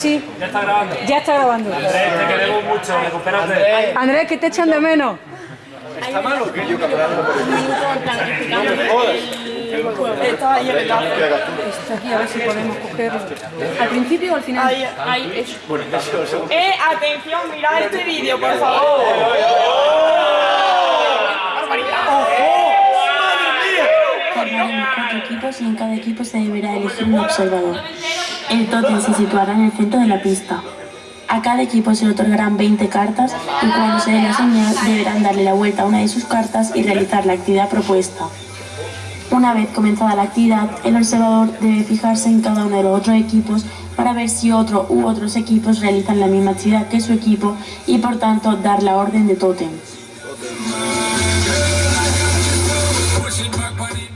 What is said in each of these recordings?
Sí, Ya está grabando. ya está grabando. Andrés, te queremos mucho, recupérate. Andrés, que te echan de menos. ¿Está mal o qué? Yo caminando por el Está ahí el enlace. Está aquí, a ver si podemos cogerlo. ¿Al principio o al final? Ahí, ahí, eso. Eh, atención, mirad este vídeo, por favor. Formaremos cuatro equipos y en cada equipo se deberá elegir un observador. El tótem se situará en el centro de la pista. A cada equipo se le otorgarán 20 cartas y cuando se dé la señal deberán darle la vuelta a una de sus cartas y realizar la actividad propuesta. Una vez comenzada la actividad, el observador debe fijarse en cada uno de los otros equipos para ver si otro u otros equipos realizan la misma actividad que su equipo y por tanto dar la orden de tótem.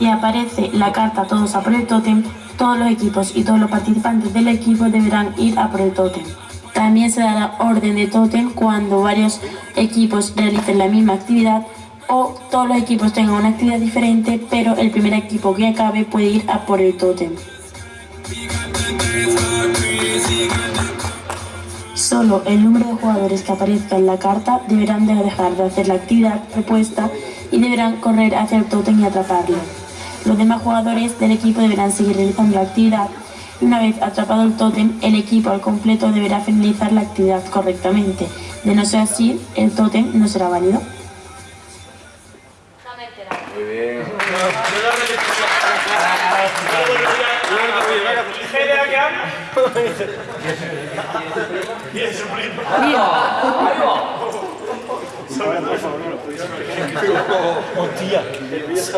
Aparece la carta todos a por el tótem, todos los equipos y todos los participantes del equipo deberán ir a por el tótem. También se dará orden de tótem cuando varios equipos realicen la misma actividad o todos los equipos tengan una actividad diferente, pero el primer equipo que acabe puede ir a por el tótem. Solo el número de jugadores que aparezca en la carta deberán de dejar de hacer la actividad propuesta y deberán correr hacia el tótem y atraparlo. Los demás jugadores del equipo deberán seguir realizando la actividad. Y una vez atrapado el tótem, el equipo al completo deberá finalizar la actividad correctamente. De no ser así, el tótem no será válido. Muy bien.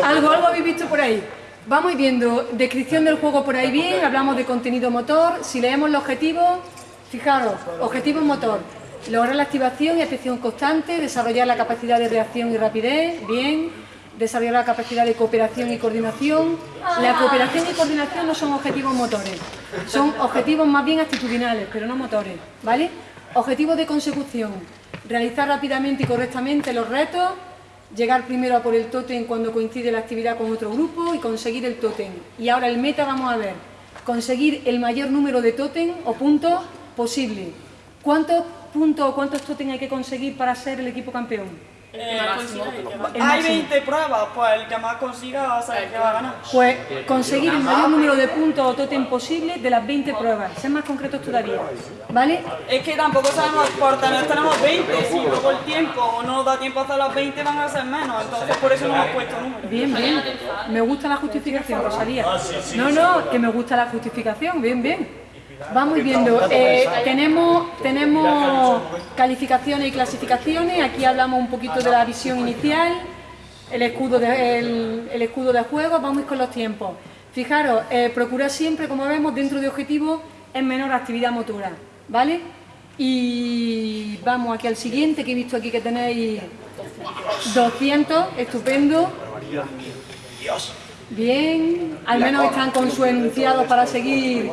Algo, algo habéis visto por ahí. Vamos viendo descripción del juego por ahí bien, hablamos de contenido motor, si leemos los objetivos, fijaros, objetivo motor, lograr la activación y atención constante, desarrollar la capacidad de reacción y rapidez, bien, desarrollar la capacidad de cooperación y coordinación. La cooperación y coordinación no son objetivos motores, son objetivos más bien actitudinales, pero no motores, ¿vale? Objetivos de consecución, realizar rápidamente y correctamente los retos, llegar primero a por el tótem cuando coincide la actividad con otro grupo y conseguir el tótem. Y ahora el meta vamos a ver, conseguir el mayor número de tótem o puntos posible. ¿Cuántos puntos o cuántos tótem hay que conseguir para ser el equipo campeón? El hay máximo. 20 pruebas, pues el que más consiga va a ser el que va a ganar. Pues conseguir el mayor número de puntos o tótem posible de las 20 pruebas, ser más concretos todavía, ¿vale? Es que tampoco sabemos, por tener tenemos 20, si luego el tiempo o no da tiempo a hacer las 20 van a ser menos, entonces por eso no hemos puesto números. Bien, bien. Me gusta la justificación, Rosalía. No, no, que me gusta la justificación. Bien, bien. Vamos viendo. Eh, tenemos, tenemos calificaciones y clasificaciones. Aquí hablamos un poquito de la visión inicial, el escudo de, el, el escudo de juego. Vamos con los tiempos. Fijaros, eh, procurar siempre, como vemos, dentro de objetivos en menor actividad motora. ¿Vale? Y vamos aquí al siguiente, que he visto aquí que tenéis 200, estupendo. Bien, al menos están con su enunciado para seguir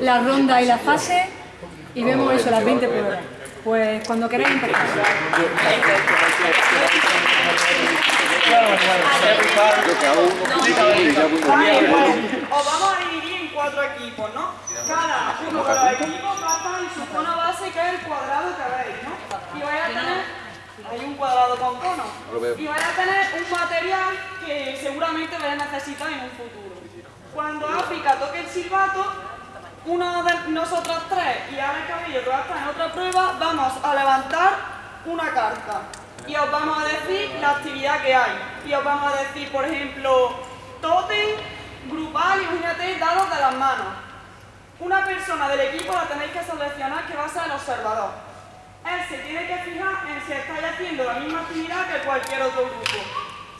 la ronda y la fase y vemos eso, las 20 pruebas. Pues cuando queráis empezar. Os vamos a dividir en cuatro equipos, ¿no? Cada uno de los equipos va en su zona base, que es el cuadrado que veis, ¿no? Y vais a tener... Hay un cuadrado con cono. Y vais a tener un material que seguramente vais a necesitar en un futuro. Cuando África toque el silbato, uno de nosotros tres y Ana Cabello, que va a estar en otra prueba, vamos a levantar una carta. Y os vamos a decir la actividad que hay. Y os vamos a decir, por ejemplo, tótem, grupal, imagínate, dados de las manos. Una persona del equipo la tenéis que seleccionar que va a ser el observador. Él se tiene que fijar en si estáis haciendo la misma actividad que cualquier otro grupo.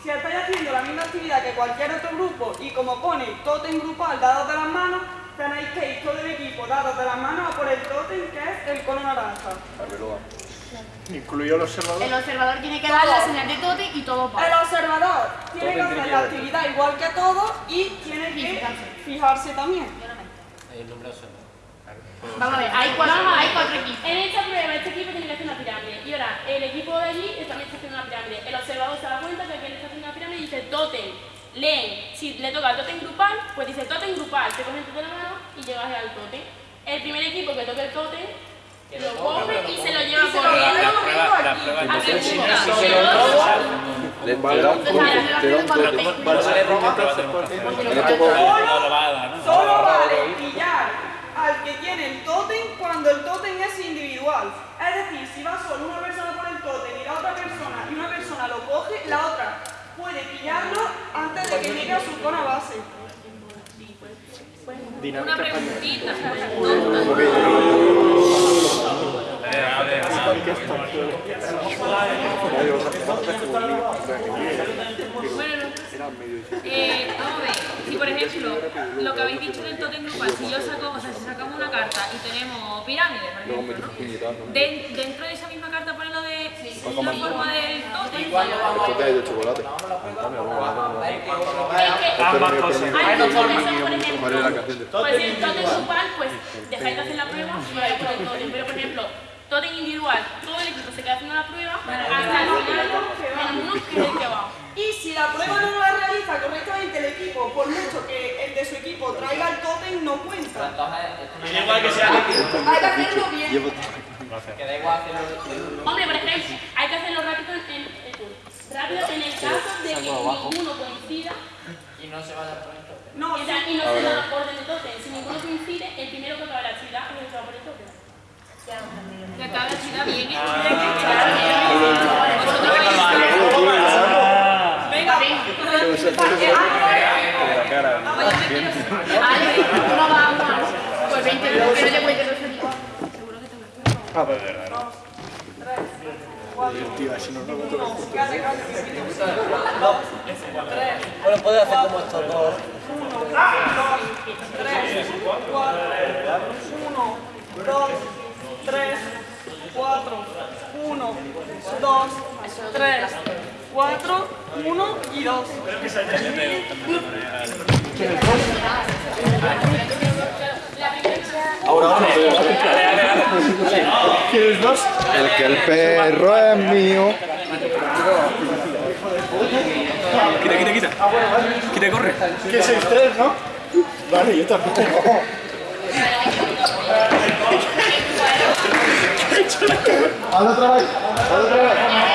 Si estáis haciendo la misma actividad que cualquier otro grupo y como pone tótem grupal dados de las manos, tenéis que ir todo el equipo dados de las manos a por el tótem que es el cono naranja. Incluyó el observador. El observador tiene que dar la señal de tote y todo El para. observador tiene que hacer la actividad igual que todos y tiene que Fijarse. fijarse también. Vamos a ver, hay cuatro, hay cuatro equipos. En esta prueba, este equipo tiene que hacer una pirámide. Y ahora, el equipo de allí también está haciendo una pirámide. El observador se da cuenta que aquel está haciendo una pirámide y dice totem. Leen. Si le toca el totem grupal, pues dice totem grupal. Te cogen tú de la mano y llegas al totem. El primer equipo que toque el Totem lo coge y se lo lleva es- el. Solo vale pillar al que tiene el tótem cuando el tótem es individual. Es decir, si va solo una persona por el tótem y la otra persona y una persona lo coge, la otra puede pillarlo antes de que llegue a su zona base. Una preguntita. Bueno, eh, vamos a ver, si por ejemplo, lo que habéis dicho del totem grupal, si yo saco, o sea, si sacamos una carta y tenemos pirámides, por ejemplo, dentro de esa misma carta pone lo de la forma del totem. Esto te ha de chocolate. hay muchas veces, por ¿Cuál es la ejemplo, canción de Pues totem grupal, pues dejáis de hacer la prueba y vais por el totem. Pero por ejemplo, totem individual, todo el equipo se queda haciendo la prueba hasta el. Y si la prueba no la realiza correctamente el equipo, por mucho que el de su equipo traiga el tótem, no cuenta. Igual que sea Hay que hacerlo bien. Hombre, por ejemplo, hay que hacerlo rápido en- rápido en el caso de que ninguno coincida. Y no se va a dar por el tope. No, o sea, y no se orden de totem. Si ninguno coincide, el primero que acaba la actividad es el que va por el. Que acaba la chica bien, ¿eh? venga, Vale, tú no vas a jugar. Pues 20 minutos, que no te cuente Seguro que te lo Bueno, puedes hacer como estos dos. tres, cuatro, uno, dos, tres, cuatro, uno, dos, tres, cuatro, uno y dos. El que el perro es mío. Quita, quita, quita. Quita, corre. Que 6-3, ¿no? Vale, yo también. Hazlo otra vez, hazlo otra vez.